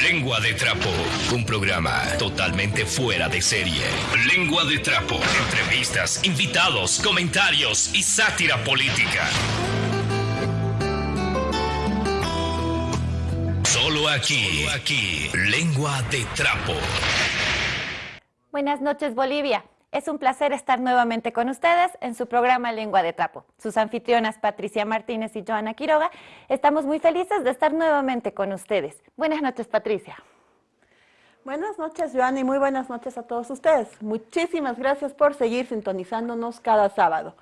Lengua de Trapo, un programa totalmente fuera de serie. Lengua de Trapo, entrevistas, invitados, comentarios y sátira política. Solo aquí, aquí, Lengua de Trapo. Buenas noches, Bolivia. Es un placer estar nuevamente con ustedes en su programa Lengua de Trapo. Sus anfitrionas Patricia Martínez y Joana Quiroga, estamos muy felices de estar nuevamente con ustedes. Buenas noches, Patricia. Buenas noches, Joana, y muy buenas noches a todos ustedes. Muchísimas gracias por seguir sintonizándonos cada sábado.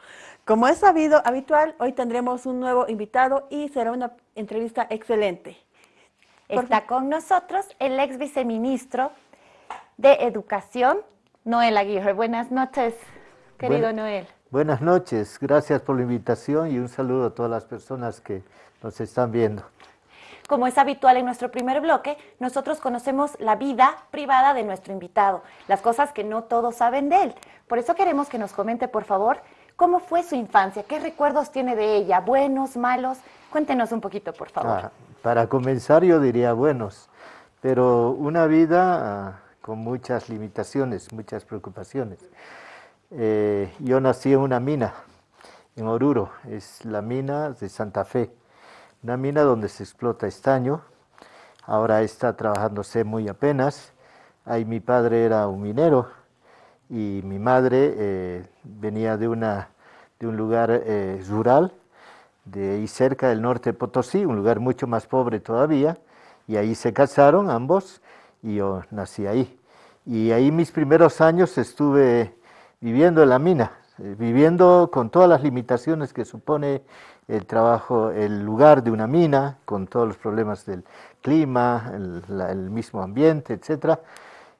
Como es sabido, habitual, hoy tendremos un nuevo invitado y será una entrevista excelente. Está con nosotros el ex viceministro de Educación, Noel Aguirre. Buenas noches, querido Noel. Buenas noches, gracias por la invitación y un saludo a todas las personas que nos están viendo. Como es habitual en nuestro primer bloque, nosotros conocemos la vida privada de nuestro invitado, las cosas que no todos saben de él. Por eso queremos que nos comente, por favor, cómo fue su infancia, qué recuerdos tiene de ella, buenos, malos. Cuéntenos un poquito, por favor. Ah, para comenzar yo diría buenos, pero una vida con muchas limitaciones, muchas preocupaciones. Eh, yo nací en una mina, en Oruro, es la mina de Santa Fe, una mina donde se explota estaño, ahora está trabajándose muy apenas, ahí mi padre era un minero y mi madre eh, venía de, una, de un lugar eh, rural, de ahí cerca del norte de Potosí, un lugar mucho más pobre todavía, y ahí se casaron ambos y yo nací ahí. Y ahí mis primeros años estuve viviendo en la mina, eh, viviendo con todas las limitaciones que supone el trabajo, el lugar de una mina, con todos los problemas del clima, el, mismo ambiente, etcétera.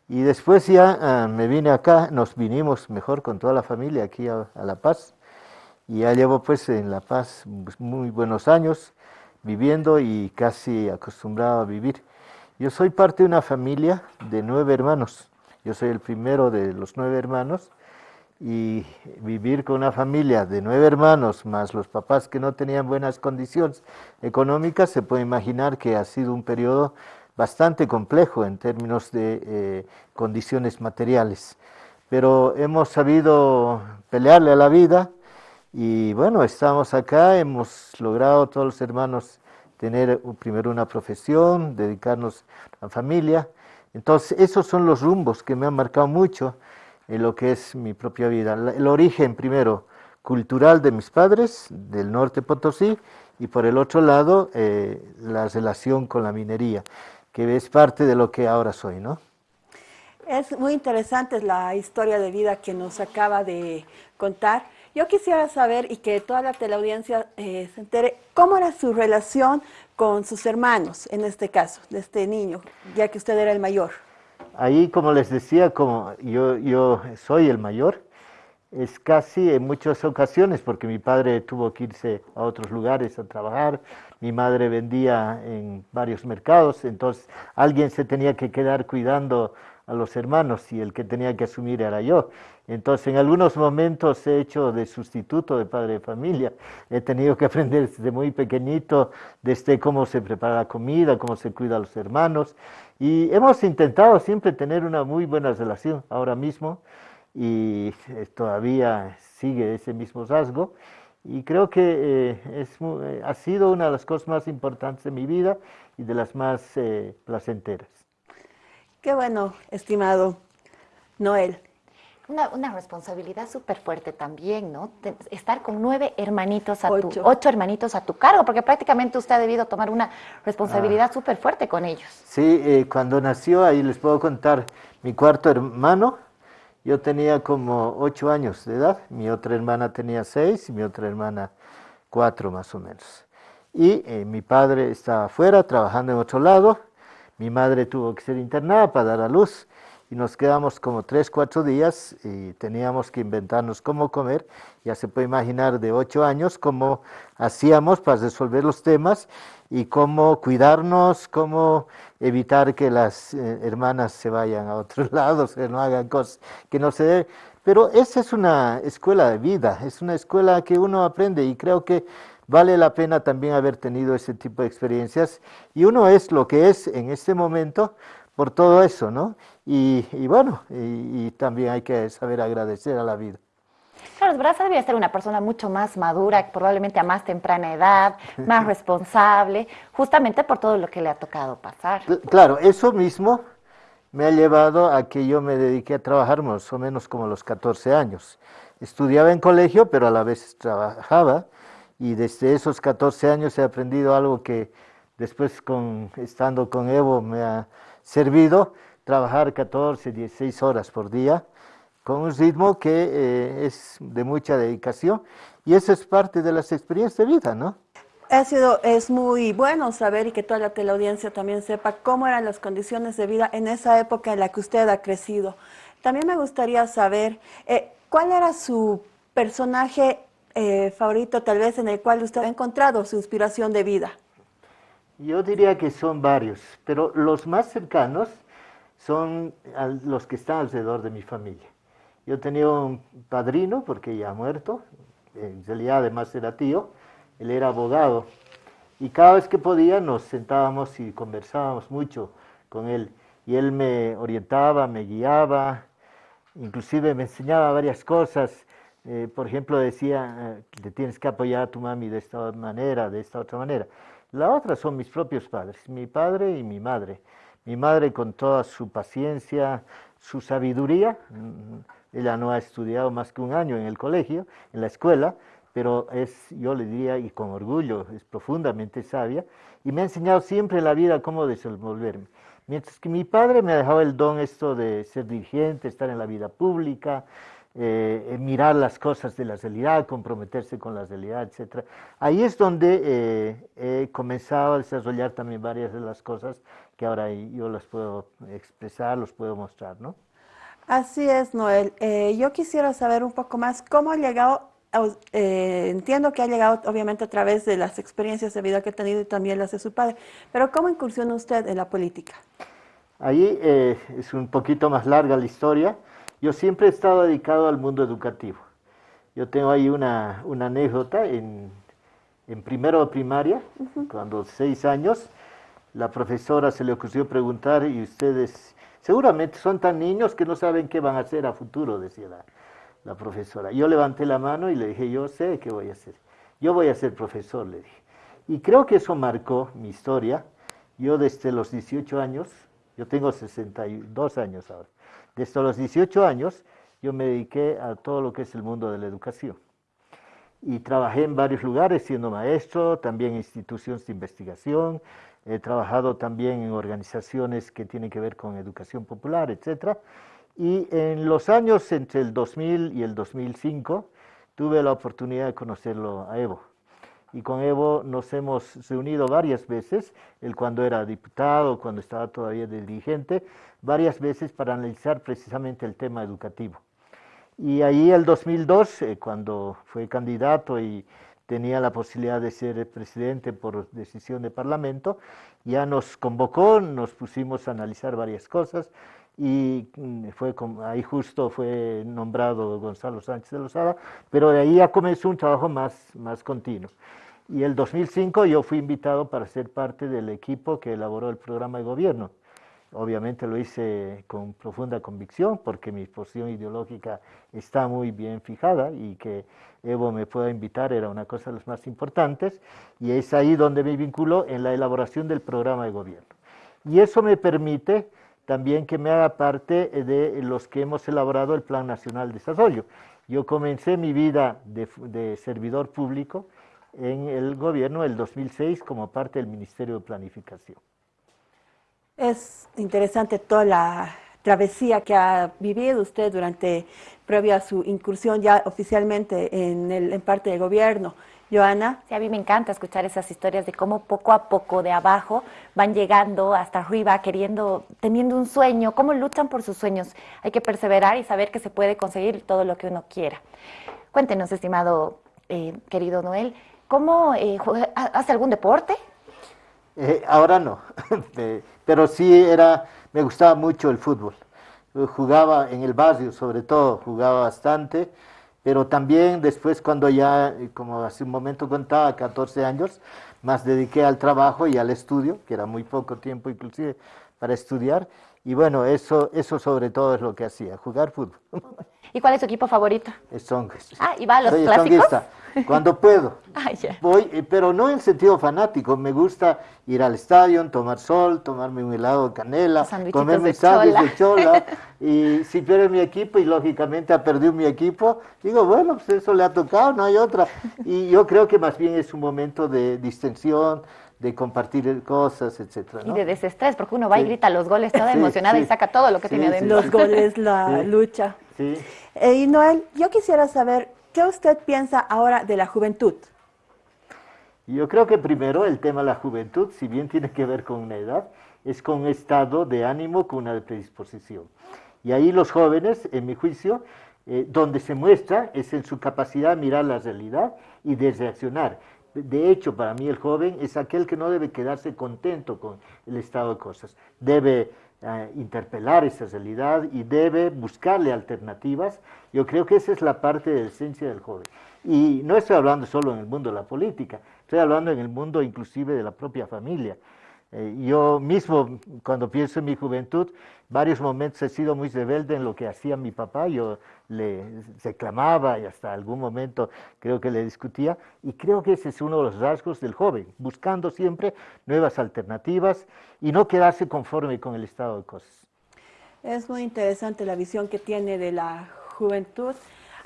Y después ya ah, me vine acá, nos vinimos mejor con toda la familia aquí a, a La Paz. Y ya llevo pues en La Paz pues, muy buenos años viviendo y casi acostumbrado a vivir. Yo soy parte de una familia de nueve hermanos. Yo soy el primero de los nueve hermanos y vivir con una familia de nueve hermanos más los papás que no tenían buenas condiciones económicas, se puede imaginar que ha sido un periodo bastante complejo en términos de eh, condiciones materiales. Pero hemos sabido pelearle a la vida y bueno, estamos acá, hemos logrado todos los hermanos tener primero una profesión, dedicarnos a la familia. Entonces, esos son los rumbos que me han marcado mucho en lo que es mi propia vida. El origen, primero, cultural de mis padres, del norte Potosí, y por el otro lado, eh, la relación con la minería, que es parte de lo que ahora soy, ¿no? Es muy interesante la historia de vida que nos acaba de contar. Yo quisiera saber y que toda la teleaudiencia eh, se entere cómo era su relación con sus hermanos, en este caso, de este niño, ya que usted era el mayor. Ahí, como les decía, como yo, yo soy el mayor, es casi en muchas ocasiones, porque mi padre tuvo que irse a otros lugares a trabajar, mi madre vendía en varios mercados, entonces alguien se tenía que quedar cuidando a los hermanos y el que tenía que asumir era yo. Entonces, en algunos momentos he hecho de sustituto de padre de familia. He tenido que aprender desde muy pequeñito, desde cómo se prepara la comida, cómo se cuida a los hermanos. Y hemos intentado siempre tener una muy buena relación ahora mismo y eh, todavía sigue ese mismo rasgo. Y creo que eh, es, eh, ha sido una de las cosas más importantes de mi vida y de las más placenteras. Qué bueno, estimado Noel. Una, responsabilidad súper fuerte también, ¿no? estar con nueve hermanitos a ocho. tu, ocho hermanitos a tu cargo, porque prácticamente usted ha debido tomar una responsabilidad ah. súper fuerte con ellos. Sí, eh, cuando nació, ahí les puedo contar, mi cuarto hermano, yo tenía como ocho años de edad, mi otra hermana tenía seis y mi otra hermana cuatro más o menos. Y eh, mi padre estaba afuera trabajando en otro lado, mi madre tuvo que ser internada para dar a luz y nos quedamos como tres, cuatro días y teníamos que inventarnos cómo comer. Ya se puede imaginar de ocho años cómo hacíamos para resolver los temas y cómo cuidarnos, cómo evitar que las eh, hermanas se vayan a otros lados, que no hagan cosas que no se deben. Pero esa es una escuela de vida, es una escuela que uno aprende y creo que vale la pena también haber tenido ese tipo de experiencias y uno es lo que es en este momento por todo eso, ¿no? Y, bueno, y, también hay que saber agradecer a la vida. Carlos Braza debía ser una persona mucho más madura, probablemente a más temprana edad, más responsable, justamente por todo lo que le ha tocado pasar. Claro, eso mismo me ha llevado a que yo me dediqué a trabajar más o menos como los 14 años. Estudiaba en colegio, pero a la vez trabajaba y desde esos 14 años he aprendido algo que después con, estando con Evo me ha servido, trabajar 14, 16 horas por día con un ritmo que eh, es de mucha dedicación y eso es parte de las experiencias de vida, ¿no? Ha sido, es muy bueno saber y que toda la teleaudiencia también sepa cómo eran las condiciones de vida en esa época en la que usted ha crecido. También me gustaría saber eh, cuál era su personaje eh, favorito tal vez en el cual usted ha encontrado su inspiración de vida? Yo diría que son varios, pero los más cercanos son los que están alrededor de mi familia. Yo tenía un padrino, porque ya ha muerto, en realidad además era tío, él era abogado, y cada vez que podía nos sentábamos y conversábamos mucho con él, y él me orientaba, me guiaba, inclusive me enseñaba varias cosas, eh, por ejemplo, decía, eh, te tienes que apoyar a tu mami de esta manera, de esta otra manera. La otra son mis propios padres, mi padre y mi madre. Mi madre con toda su paciencia, su sabiduría, mm, ella no ha estudiado más que un año en el colegio, en la escuela, pero es, yo le diría, y con orgullo, es profundamente sabia, y me ha enseñado siempre en la vida cómo desenvolverme. Mientras que mi padre me ha dejado el don esto de ser dirigente, estar en la vida pública, eh, mirar las cosas de la realidad, comprometerse con la realidad, etc. Ahí es donde eh, he comenzado a desarrollar también varias de las cosas que ahora yo las puedo expresar, los puedo mostrar, ¿no? Así es, Noel. Eh, yo quisiera saber un poco más cómo ha llegado, entiendo que ha llegado obviamente a través de las experiencias de vida que ha tenido y también las de su padre, pero ¿cómo incursionó usted en la política? Ahí es un poquito más larga la historia. Yo siempre he estado dedicado al mundo educativo. Yo tengo ahí una, anécdota en, primero de primaria, cuando seis años, la profesora se le ocurrió preguntar y ustedes seguramente son tan niños que no saben qué van a hacer a futuro, decía la, la profesora. Yo levanté la mano y le dije, yo sé qué voy a hacer. Yo voy a ser profesor, le dije. Y creo que eso marcó mi historia. Yo desde los 18 años, yo tengo 62 años ahora, desde los 18 años yo me dediqué a todo lo que es el mundo de la educación. Y trabajé en varios lugares siendo maestro, también en instituciones de investigación, he trabajado también en organizaciones que tienen que ver con educación popular, etc. Y en los años entre el 2000 y el 2005 tuve la oportunidad de conocerlo a Evo y con Evo nos hemos reunido varias veces, él cuando era diputado, cuando estaba todavía de dirigente, varias veces para analizar precisamente el tema educativo. Y ahí el 2002, eh, cuando fue candidato y tenía la posibilidad de ser presidente por decisión de parlamento, ya nos convocó, nos pusimos a analizar varias cosas y mm, fue ahí justo fue nombrado Gonzalo Sánchez de Lozada, pero de ahí ya comenzó un trabajo más, más continuo. Y el 2005 yo fui invitado para ser parte del equipo que elaboró el programa de gobierno. Obviamente lo hice con profunda convicción porque mi posición ideológica está muy bien fijada y que Evo me pueda invitar era una cosa de las más importantes y es ahí donde me vinculo en la elaboración del programa de gobierno. Y eso me permite también que me haga parte de los que hemos elaborado el Plan Nacional de Desarrollo. Yo comencé mi vida de, de servidor público en el gobierno del 2006 como parte del Ministerio de Planificación. Es interesante toda la travesía que ha vivido usted durante, previa a su incursión ya oficialmente en, el, en parte del gobierno. Joana. Sí, a mí me encanta escuchar esas historias de cómo poco a poco de abajo van llegando hasta arriba, queriendo, teniendo un sueño, cómo luchan por sus sueños. Hay que perseverar y saber que se puede conseguir todo lo que uno quiera. Cuéntenos, estimado eh, querido Noel, ¿Cómo eh, hace algún deporte? Eh, ahora no, pero sí era, me gustaba mucho el fútbol. Jugaba en el barrio, sobre todo, jugaba bastante. pero también después cuando ya, eh, como hace un momento contaba, 14 años, más dediqué al trabajo y al estudio, que era muy poco tiempo inclusive para estudiar, y bueno, eso, eso sobre todo es lo que hacía, jugar fútbol. ¿Y cuál es tu equipo favorito? Stonks. Ah, ¿y va a los Soy clásicos? cuando puedo. Ah. Voy, eh, pero no en sentido fanático. Me gusta ir al estadio, tomar sol, tomarme un helado de canela, comerme de sándwiches de chola. y si pierde mi equipo y lógicamente ha perdido mi equipo, digo, bueno, pues eso le ha tocado, no hay otra. Y yo creo que más bien es un momento de distensión, de compartir cosas, etcétera. Y de desestrés, porque uno va y grita los goles toda Sí, emocionada y saca todo lo que Sí, tiene sí. adentro. Los goles, la Sí. lucha. Sí. Eh, y Noel, yo quisiera saber, ¿qué usted piensa ahora de la juventud? Yo creo que primero el tema de la juventud, si bien tiene que ver con una edad, es con un estado de ánimo, con una predisposición. Y ahí los jóvenes, en mi juicio, eh, donde se muestra es en su capacidad de mirar la realidad y de reaccionar. De hecho, para mí el joven es aquel que no debe quedarse contento con el estado de cosas. Debe eh, interpelar esa realidad y debe buscarle alternativas. Yo creo que esa es la parte de la esencia del joven. Y no estoy hablando solo en el mundo de la política, estoy hablando en el mundo inclusive de la propia familia. Eh, yo mismo, cuando pienso en mi juventud, varios momentos he sido muy rebelde en lo que hacía mi papá. Yo le reclamaba y hasta algún momento creo que le discutía. Y creo que ese es uno de los rasgos del joven, buscando siempre nuevas alternativas y no quedarse conforme con el estado de cosas. Es muy interesante la visión que tiene de la juventud.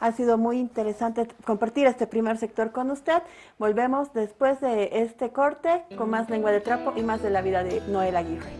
Ha sido muy interesante compartir este primer sector con usted. Volvemos después de este corte con más lengua de trapo y más de la vida de Noel Aguirre.